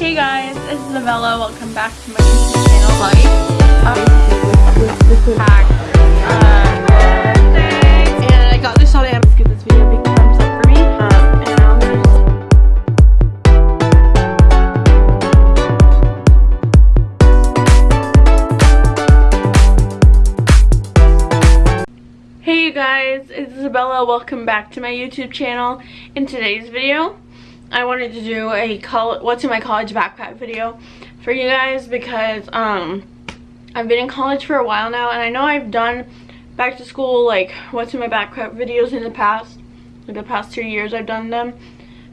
Hey guys, it's Isabella. Welcome back to my YouTube channel. Like, um, uh, and I got this on Amazon. Give this video a big thumbs up for me. Um, and I'm Hey you guys, it's Isabella. Welcome back to my YouTube channel. In today's video, I wanted to do a college, what's in my college backpack video for you guys because um, I've been in college for a while now and I know I've done back to school like what's in my backpack videos in the past. Like the past two years I've done them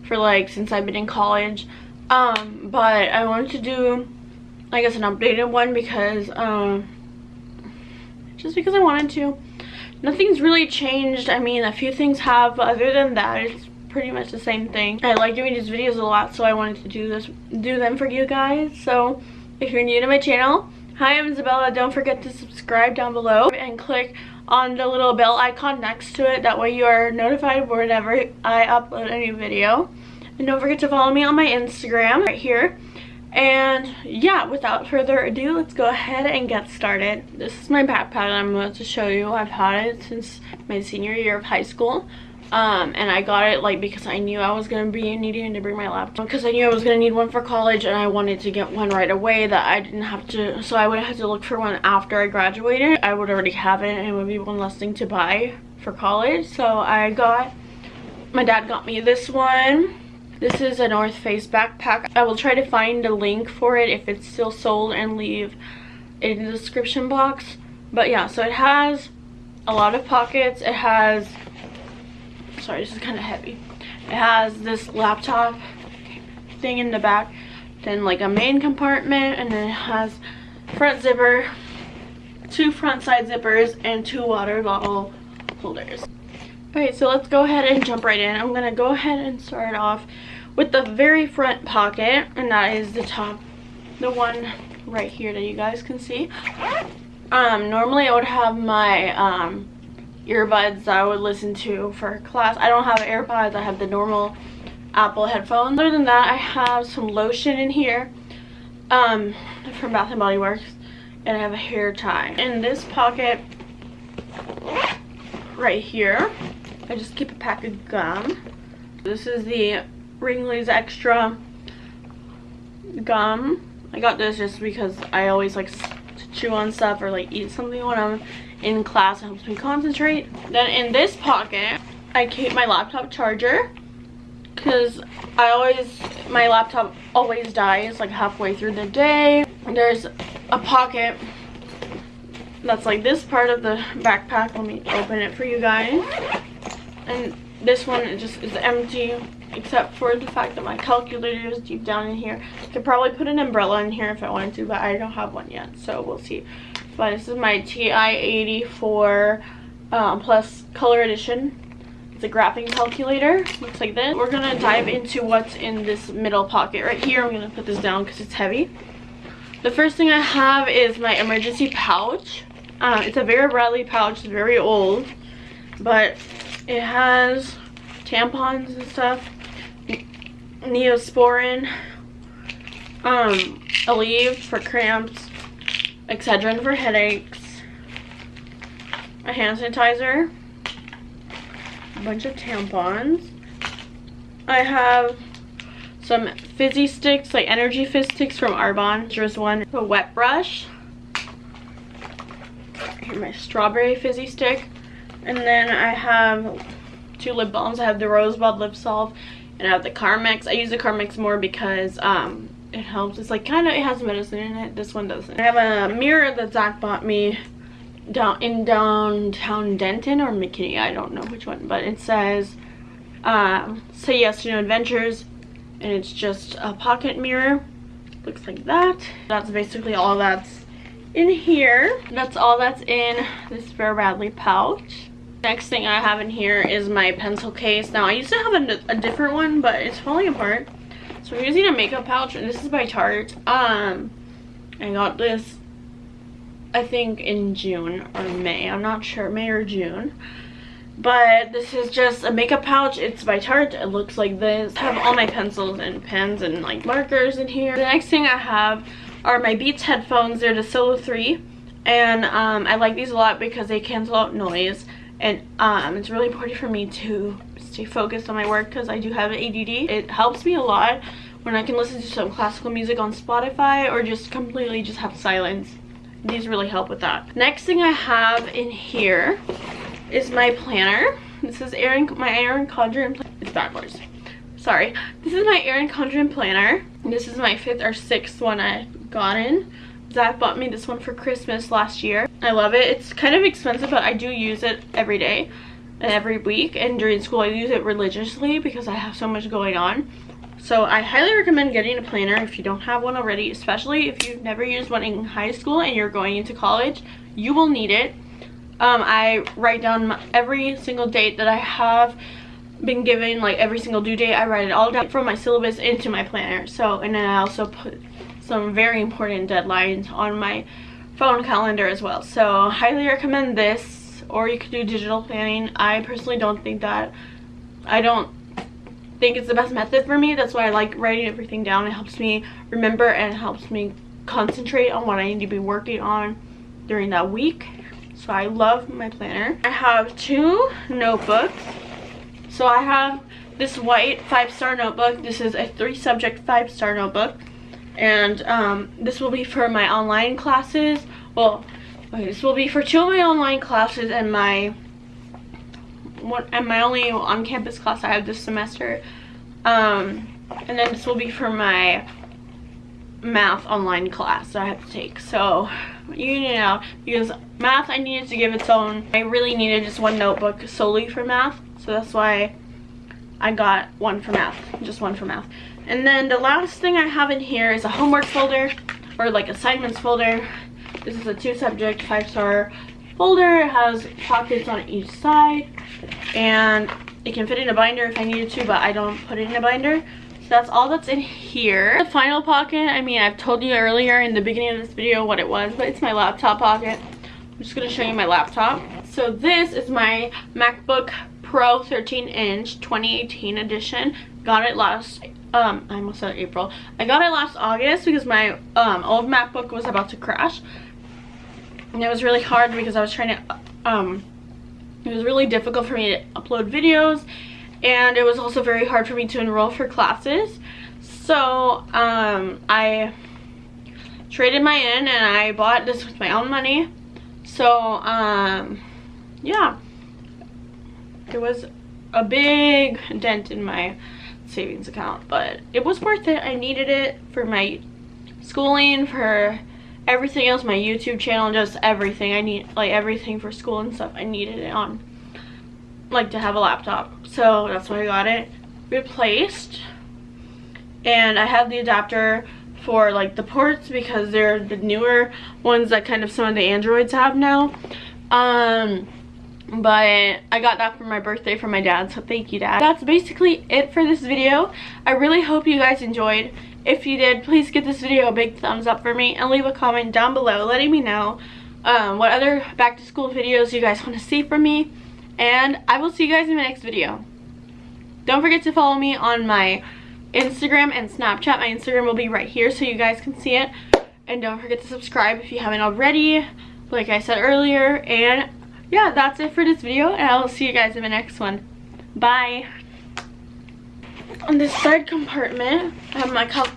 for like since I've been in college. Um, but I wanted to do I guess an updated one because um, just because I wanted to nothing's really changed i mean a few things have but other than that it's pretty much the same thing i like doing these videos a lot so i wanted to do this do them for you guys so if you're new to my channel hi i'm isabella don't forget to subscribe down below and click on the little bell icon next to it that way you are notified whenever i upload a new video and don't forget to follow me on my instagram right here and yeah, without further ado, let's go ahead and get started. This is my backpack I'm about to show you. I've had it since my senior year of high school. Um, and I got it like because I knew I was going to be needing to bring my laptop because I knew I was going to need one for college and I wanted to get one right away that I didn't have to so I would have to look for one after I graduated I would already have it and it would be one less thing to buy for college so I got my dad got me this one this is a North Face backpack. I will try to find a link for it if it's still sold and leave it in the description box. But yeah, so it has a lot of pockets. It has, sorry, this is kind of heavy. It has this laptop thing in the back, then like a main compartment, and then it has front zipper, two front side zippers, and two water bottle holders. Okay, so let's go ahead and jump right in. I'm going to go ahead and start off with the very front pocket, and that is the top, the one right here that you guys can see. Um, normally I would have my um, earbuds that I would listen to for class. I don't have AirPods, I have the normal Apple headphones. Other than that, I have some lotion in here um, from Bath & Body Works, and I have a hair tie. In this pocket right here, I just keep a pack of gum. This is the Wrigley's Extra gum. I got this just because I always like to chew on stuff or like eat something when I'm in class. It helps me concentrate. Then in this pocket, I keep my laptop charger because I always, my laptop always dies like halfway through the day. There's a pocket that's like this part of the backpack. Let me open it for you guys and this one just is empty except for the fact that my calculator is deep down in here. I could probably put an umbrella in here if I wanted to, but I don't have one yet, so we'll see. But this is my TI-84 um, Plus Color Edition. It's a graphing calculator. Looks like this. We're going to dive into what's in this middle pocket right here. I'm going to put this down because it's heavy. The first thing I have is my emergency pouch. Uh, it's a Vera Bradley pouch. It's very old. But it has tampons and stuff, Neosporin, um, Aleve for cramps, Excedrin for headaches, a hand sanitizer, a bunch of tampons. I have some fizzy sticks, like energy fizz sticks from Arbonne. There's one, a wet brush. My strawberry fizzy stick. And then I have two lip balms. I have the Rosebud Lip Salve and I have the Carmex. I use the Carmex more because um, it helps. It's like kind of, it has medicine in it. This one doesn't. I have a mirror that Zach bought me down in downtown Denton or McKinney. I don't know which one, but it says uh, say yes to new adventures and it's just a pocket mirror. Looks like that. That's basically all that's in here. That's all that's in this Vera Bradley pouch. Next thing I have in here is my pencil case. Now I used to have a, a different one, but it's falling apart. So I'm using a makeup pouch, and this is by Tarte. Um, I got this, I think in June or May. I'm not sure, May or June. but this is just a makeup pouch. It's by tarte. It looks like this. I have all my pencils and pens and like markers in here. The next thing i have are my beats headphones. They're the solo 3 and um, i like these a lot because they cancel out noise. And um, it's really important for me to stay focused on my work because i do have add it helps me a lot when i can listen to some classical music on spotify or just completely just have silence these really help with that next thing i have in here is my planner. This is Erin, my Erin Condren, it's backwards. Sorry. This is my Erin Condren planner. This is my fifth or sixth one I've gotten. Zach bought me this one for Christmas last year. I love it. It's kind of expensive, but I do use it every day every week. And during school, I use it religiously because I have so much going on. So I highly recommend getting a planner if you don't have one already, especially if you've never used one in high school and you're going into college. You will need it um, I write down my, every single date that I have been given, like every single due date, I write it all down from my syllabus into my planner. So, and then I also put some very important deadlines on my phone calendar as well. So, highly recommend this, or you could do digital planning. I personally don't think that, I don't think it's the best method for me. That's why I like writing everything down. It helps me remember and helps me concentrate on what I need to be working on during that week so I love my planner. I have two notebooks. So I have this white five-star notebook. This is a three-subject five-star notebook. And um, this will be for my online classes. Well, okay, this will be for two of my online classes and my one and my only on-campus class I have this semester. Um, and then this will be for my math online class that I have to take. So you know, because math I needed to give its own. I really needed just one notebook solely for math. So that's why I got one for math, just one for math. And then the last thing I have in here is a homework folder or like assignments folder. This is a two subject, five star folder. It has pockets on each side and it can fit in a binder if I needed to, but I don't put it in a binder. So that's all that's in here. The final pocket, I mean, I've told you earlier in the beginning of this video what it was, but it's my laptop pocket. I'm just gonna show you my laptop. So this is my MacBook Pro 13 inch 2018 edition. Got it last, um, I almost said April. I got it last August because my um, old MacBook was about to crash. And it was really hard because I was trying to, um, it was really difficult for me to upload videos. And it was also very hard for me to enroll for classes. So um, I traded my in and I bought this with my own money. So um, yeah. It was a big dent in my savings account but it was worth it. I needed it for my schooling for everything else my YouTube channel just everything. I need like everything for school and stuff. I needed it on like to have a laptop. So that's why I got it replaced. And I have the adapter for like the ports because they're the newer ones that kind of some of the androids have now. Um but I got that for my birthday from my dad so thank you dad. That's basically it for this video. I really hope you guys enjoyed if you did please give this video a big thumbs up for me and leave a comment down below letting me know um, what other back to school videos you guys want to see from me and I will see you guys in my next video. Don't forget to follow me on my Instagram and Snapchat. My Instagram will be right here so you guys can see it. And don't forget to subscribe if you haven't already, like I said earlier. And yeah, that's it for this video. And I will see you guys in the next one. Bye. On this third compartment, I have my cup